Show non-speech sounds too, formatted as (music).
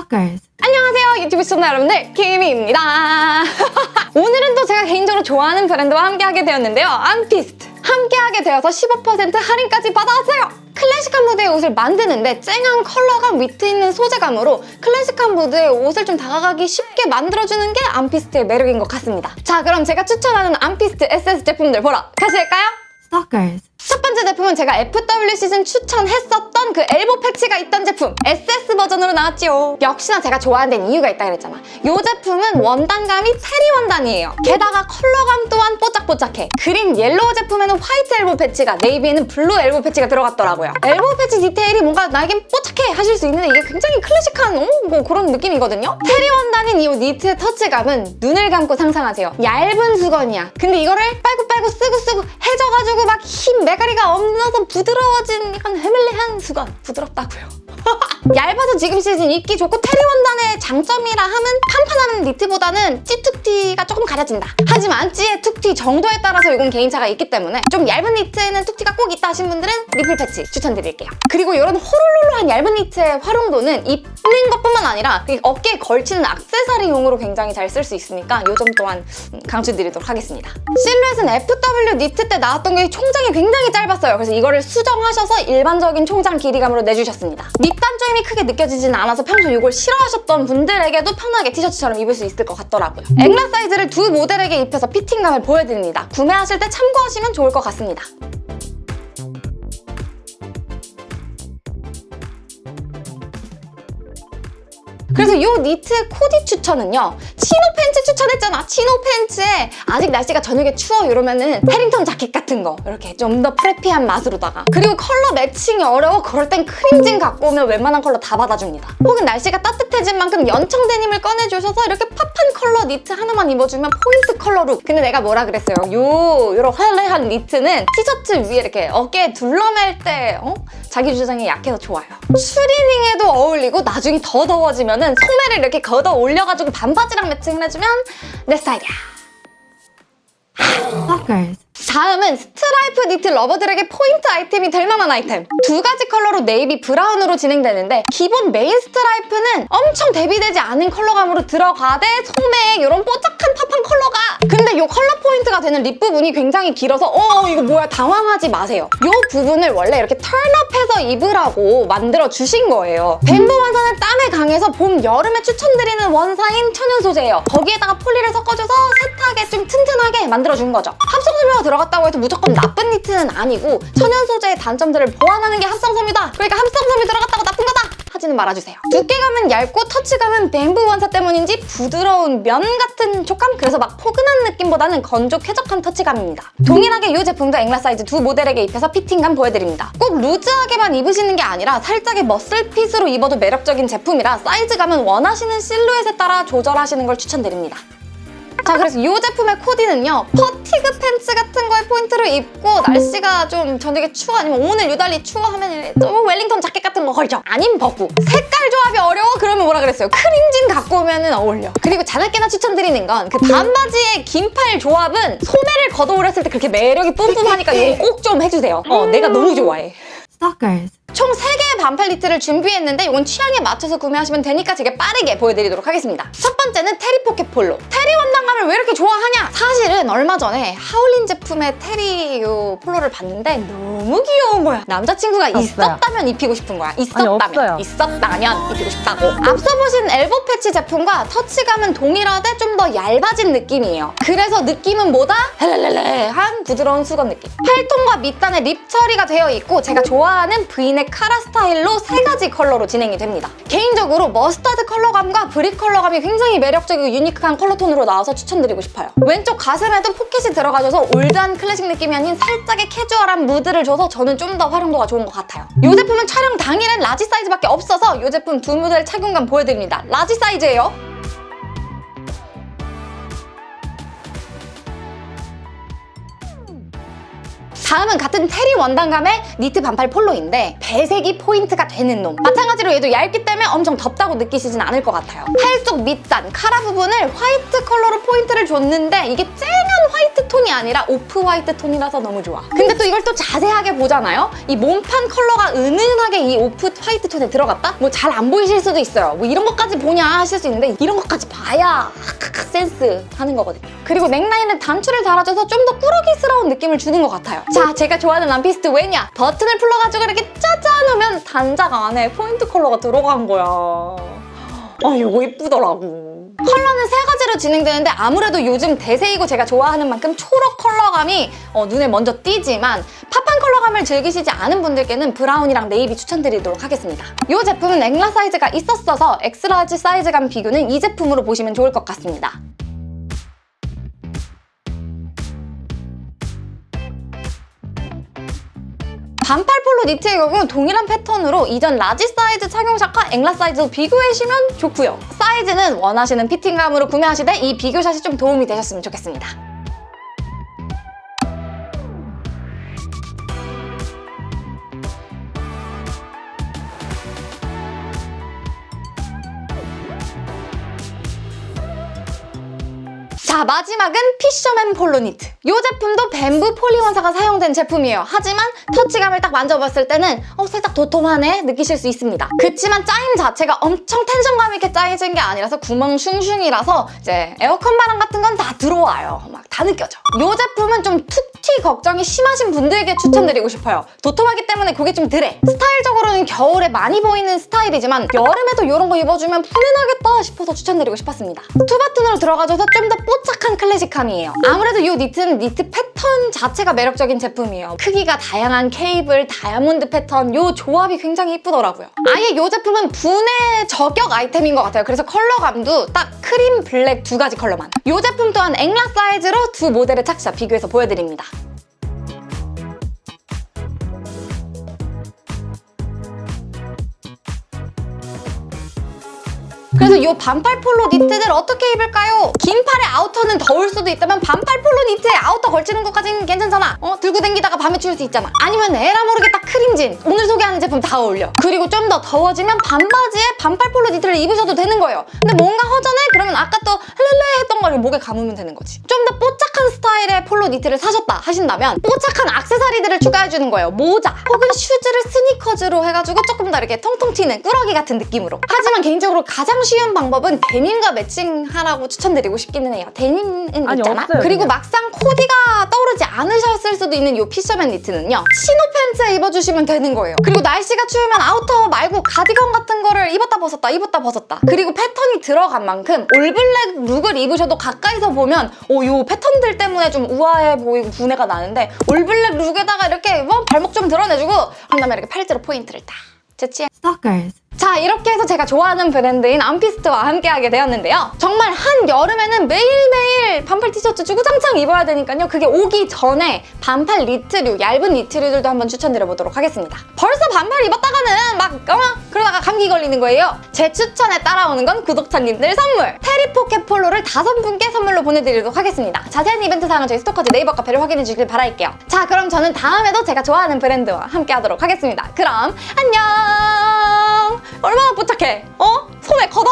Stalkers. 안녕하세요 유튜브 시청자 여러분들 키미입니다 (laughs) 오늘은 또 제가 개인적으로 좋아하는 브랜드와 함께하게 되었는데요 암피스트 함께하게 되어서 15% 할인까지 받아왔어요 클래식한 무드의 옷을 만드는데 쨍한 컬러감 위트 있는 소재감으로 클래식한 무드의 옷을 좀 다가가기 쉽게 만들어주는 게 암피스트의 매력인 것 같습니다 자 그럼 제가 추천하는 암피스트 SS 제품들 보러 가실까요? Stalkers. 첫 번째 제품은 제가 FW 시즌 추천했었던 그 elbow patch가 있던 제품 SS 버전으로 나왔지요. 역시나 제가 좋아하는 이유가 있다 그랬잖아. 이 제품은 원단감이 terry 원단이에요. 게다가 컬러감 또한 뽀짝뽀짝해. 그린 옐로우 제품에는 화이트 elbow patch가 네이비에는 블루 엘보 패치가 들어갔더라고요. elbow patch 디테일이 뭔가 나에겐 뽀짝해 하실 수 있는데 이게 굉장히 클래식한 어, 뭐 그런 느낌이거든요. terry 원단인 이 니트의 터치감은 눈을 감고 상상하세요. 얇은 수건이야. 근데 이거를 빨고 빨고 쓰고 쓰고 해져가지고 막 힘 매가리가 없어서 부드러워진 약간 헬렐레한 수건. 부드럽다고요. (laughs) 얇아서 지금 시즌 입기 좋고 terry 원단의 장점이라 하면 판판한 니트보다는 찌툭튀가 조금 가려진다. 하지만 찌의 툭튀 정도에 따라서 이건 개인차가 있기 때문에 좀 얇은 니트에는 툭튀가 꼭 있다 하신 분들은 nipple patch 추천드릴게요. 그리고 이런 호롤롤한 얇은 니트의 활용도는 입는 것뿐만 아니라 그 어깨에 걸치는 악세사리용으로 굉장히 잘 쓸 수 있으니까 이 점 또한 강추드리도록 하겠습니다. 실루엣은 FW 니트 때 나왔던 게 총장이 굉장히 짧았어요. 그래서 이거를 수정하셔서 일반적인 총장 길이감으로 내주셨습니다. 밑단 조임이 크게 느껴지진 않아서 평소 이걸 싫어하셨던 분들에게도 편하게 티셔츠처럼 입을 수 있을 것 같더라고요. 엠라 사이즈를 두 모델에게 입혀서 피팅감을 보여드립니다. 구매하실 때 참고하시면 좋을 것 같습니다. 그래서 이 니트 코디 추천은요 chino 팬츠 추천했잖아 chino 팬츠에. 아직 날씨가 저녁에 추워 이러면은 Harrington 자켓 같은 거 이렇게 좀 더 preppy한 맛으로다가. 그리고 컬러 매칭이 어려워 그럴 땐 크림진 갖고 오면 웬만한 컬러 다 받아줍니다. 혹은 날씨가 따뜻해진 만큼 연청 데님을 꺼내주셔서 이렇게 팝한 컬러 니트 하나만 입어주면 포인트 컬러룩. 근데 내가 뭐라 그랬어요? 요 요런 화려한 니트는 티셔츠 위에 이렇게 어깨에 둘러맬 때 어? 자기 주장이 약해서 좋아요. 추리닝에도 어울리고 나중에 더 더워지면 은 소매를 이렇게 걷어 올려가지고 반바지랑 매칭을 해주면 내 스타일이야. 다음은 스트라이프 니트 lover들에게 포인트 아이템이 될 만한 아이템. 두 가지 컬러로 네이비 브라운으로 진행되는데 기본 메인 스트라이프는 엄청 대비되지 않은 컬러감으로 들어가되 소매에 이런 뽀짝한 팝한 컬러가. 근데 이 컬러 포인트가 되는 rib 부분이 굉장히 길어서 어 이거 뭐야 당황하지 마세요. 이 부분을 원래 이렇게 turn-up해서 입으라고 만들어 주신 거예요. bamboo 원사는 땀에 강해서 봄, 여름에 추천드리는 원사인 천연 소재예요. 거기에다가 폴리를 섞어줘서 세탁에 좀 튼튼하게 만들어준 거죠. 합성섬유가 들어갔다고 해서 무조건 나쁜 니트는 아니고 천연 소재의 단점들을 보완하는 게 합성섬유다. 그러니까 합성섬유 들어갔다고 나쁜 거다! 하지는 말아주세요. 두께감은 얇고 터치감은 bamboo 원사 때문인지 부드러운 면 같은 촉감? 그래서 막 포근한 느낌보다는 건조 쾌적한 터치감입니다. 동일하게 이 제품도 엠라 사이즈 두 모델에게 입혀서 피팅감 보여드립니다. 꼭 loose하게만 입으시는 게 아니라 살짝의 muscle fit으로 입어도 매력적인 제품이라 사이즈감은 원하시는 실루엣에 따라 조절하시는 걸 추천드립니다 자 그래서 이 제품의 코디는요 fatigue 팬츠 같은 거에 포인트를 입고 날씨가 좀 저녁에 추워 아니면 오늘 유달리 추워 하면 좀 Harrington 자켓 같은 거 걸쳐 아님 벗고 색깔 조합이 어려워? 그러면 뭐라 그랬어요 크림진 갖고 오면 어울려 그리고 자나깨나 추천드리는 건 그 반바지의 긴팔 조합은 소매를 걷어 올렸을 때 그렇게 매력이 뿜뿜하니까 이거 꼭 좀 해주세요 어 내가 너무 좋아해 Stalkers. 총 3개의 반팔 니트를 준비했는데 이건 취향에 맞춰서 구매하시면 되니까 되게 빠르게 보여드리도록 하겠습니다. 첫 번째는 terry 포켓 폴로. 왜 이렇게 좋아하냐? 사실은 얼마 전에 하울린 제품의 terry 요 폴로를 봤는데 너무 귀여운 거야. 남자친구가 없어요. 있었다면 입히고 싶은 거야. 있었다면. 없어요. 있었다면 입히고 싶다고. 앞서 보신 elbow patch 제품과 터치감은 동일하되 좀 더 얇아진 느낌이에요. 그래서 느낌은 뭐다? 헬렐렐레한 부드러운 수건 느낌. 팔통과 밑단에 rib 처리가 되어 있고 제가 좋아하는 브이넥 카라 스타일로 세 가지 컬러로 진행이 됩니다. 개인적으로 머스타드 컬러감과 brick 컬러감이 굉장히 매력적이고 unique한 컬러톤으로 나와서 추천드리고 싶어요. 왼쪽 가슴에도 포켓이 들어가줘서 올드한 클래식 느낌이 아닌 살짝의 캐주얼한 무드를 줘서 저는 좀 더 활용도가 좋은 것 같아요. 이 제품은 촬영 당일엔 large 사이즈밖에 없어서 이 제품 두 모델 착용감 보여드립니다. large 사이즈예요. 다음은 같은 terry 원단감의 니트 반팔 폴로인데 배색이 포인트가 되는 놈. 마찬가지로 얘도 얇기 때문에 엄청 덥다고 느끼시진 않을 것 같아요. 팔쪽 밑단, 카라 부분을 화이트 컬러로 포인트를 줬는데 이게 쨍한 화이트 톤이 아니라 off white 톤이라서 너무 좋아. 근데 또 이걸 또 자세하게 보잖아요. 이 몸판 컬러가 은은하게 이 off white 톤에 들어갔다? 뭐 잘 안 보이실 수도 있어요. 뭐 이런 것까지 보냐 하실 수 있는데 이런 것까지 봐야 센스 하는 거거든요. 그리고 넥라인에 단추를 달아줘서 좀 더 꾸러기스러운 느낌을 주는 것 같아요. 자, 제가 좋아하는 원피스트 왜냐? 버튼을 풀러가지고 이렇게 짜잔 하면 단작 안에 포인트 컬러가 들어간 거야. 아, 이거 이쁘더라고. 컬러는 세 가지로 진행되는데 아무래도 요즘 대세이고 제가 좋아하는 만큼 초록 컬러감이 어, 눈에 먼저 띄지만 팝한 컬러감을 즐기시지 않은 분들께는 브라운이랑 네이비 추천드리도록 하겠습니다. 이 제품은 엠라 사이즈가 있었어서 X-large 사이즈감 비교는 이 제품으로 보시면 좋을 것 같습니다. 반팔 폴로 니트의 경우 동일한 패턴으로 이전 라지 사이즈 착용샷과 엑라 사이즈도 비교해주시면 좋고요. 사이즈는 원하시는 피팅감으로 구매하시되 이 비교샷이 좀 도움이 되셨으면 좋겠습니다. 자 마지막은 피셔맨 폴로 니트. 이 제품도 bamboo 폴리원사가 사용된 제품이에요. 하지만 터치감을 딱 만져봤을 때는 어 살짝 도톰하네 느끼실 수 있습니다. 그치만 짜임 자체가 엄청 텐션감 있게 짜여진 게 아니라서 구멍 슝슝이라서 이제 에어컨 바람 같은 건 다 들어와요. 막 다 느껴져. 이 제품은 좀 툭튀 걱정이 심하신 분들에게 추천드리고 싶어요. 도톰하기 때문에 그게 좀 덜해. 스타일적으로는 겨울에 많이 보이는 스타일이지만 여름에도 이런 거 입어주면 편안하겠다 싶어서 추천드리고 싶었습니다. two button으로 들어가줘서 좀 더 뽀짝한 클래식함이에요. 아무래도 이 니트는 니트 패턴 자체가 매력적인 제품이에요. 크기가 다양한 케이블, 다이아몬드 패턴 이 조합이 굉장히 이쁘더라고요. 아예 이 제품은 부내 저격 아이템인 것 같아요. 그래서 컬러감도 딱 크림, 블랙 두 가지 컬러만. 이 제품 또한 엑라 사이즈로 두 모델의 착샷 비교해서 보여드립니다. 그래서 이 반팔 폴로 니트들 어떻게 입을까요? 긴 팔의 아우터는 더울 수도 있다면 반팔 폴로 니트에 아우터 걸치는 것까지는 괜찮잖아. 어? 들고 댕기다가 밤에 추울 수 있잖아. 아니면 에라 모르겠다 크림진. 오늘 소개하는 제품 다 어울려. 그리고 좀 더 더워지면 반바지에 반팔 폴로 니트를 입으셔도 되는 거예요. 근데 뭔가 허전해? 그러면 아까 또 헬렐레 했던 거를 목에 감으면 되는 거지. 좀 더 뽀짝한 스타일의 폴로 니트를 사셨다 하신다면 뽀짝한 액세서리들을 추가해주는 거예요. 모자 혹은 슈즈를 스니커즈로 해가지고 조금 더 이렇게 통통 튀는 꾸러기 같은 느낌으로. 하지만 개인적으로 가장 쉬운 방법은 데님과 매칭하라고 추천드리고 싶기는 해요. 데님은 아니, 있잖아. 없어요, 그리고 그냥. 막상 코디가 떠오르지 않으셨을 수도 있는 이 피셔맨 니트는요. 치노 팬츠에 입어주시면 되는 거예요. 그리고 날씨가 추우면 아우터 말고 가디건 같은 거를 입었다 벗었다 입었다 벗었다. 그리고 패턴이 들어간 만큼 all black 룩을 입으셔도 가까이서 보면 오, 요 패턴들 때문에 좀 우아해 보이고 부내가 나는데 all black 룩에다가 이렇게 뭐 발목 좀 드러내주고 한 다음에 이렇게 팔찌로 포인트를 딱 제치해 Stalkers. 자 이렇게 해서 제가 좋아하는 브랜드인 암피스트와 함께 하게 되었는데요. 정말 한 여름에는 매일매일 반팔 티셔츠 주구장창 입어야 되니까요. 그게 오기 전에 반팔 니트류, 얇은 니트류들도 한번 추천드려보도록 하겠습니다. 벌써 반팔 입었다가는 막 어? 그러다가 감기 걸리는 거예요. 제 추천에 따라오는 건 구독자님들 선물! 테리포켓 폴로를 다섯 분께 선물로 보내드리도록 하겠습니다. 자세한 이벤트 사항은 저희 스토커즈 네이버 카페를 확인해 주길 바랄게요. 자 그럼 저는 다음에도 제가 좋아하는 브랜드와 함께 하도록 하겠습니다. 그럼 안녕! 얼마나 뽀짝해? 어? 소매 걷어!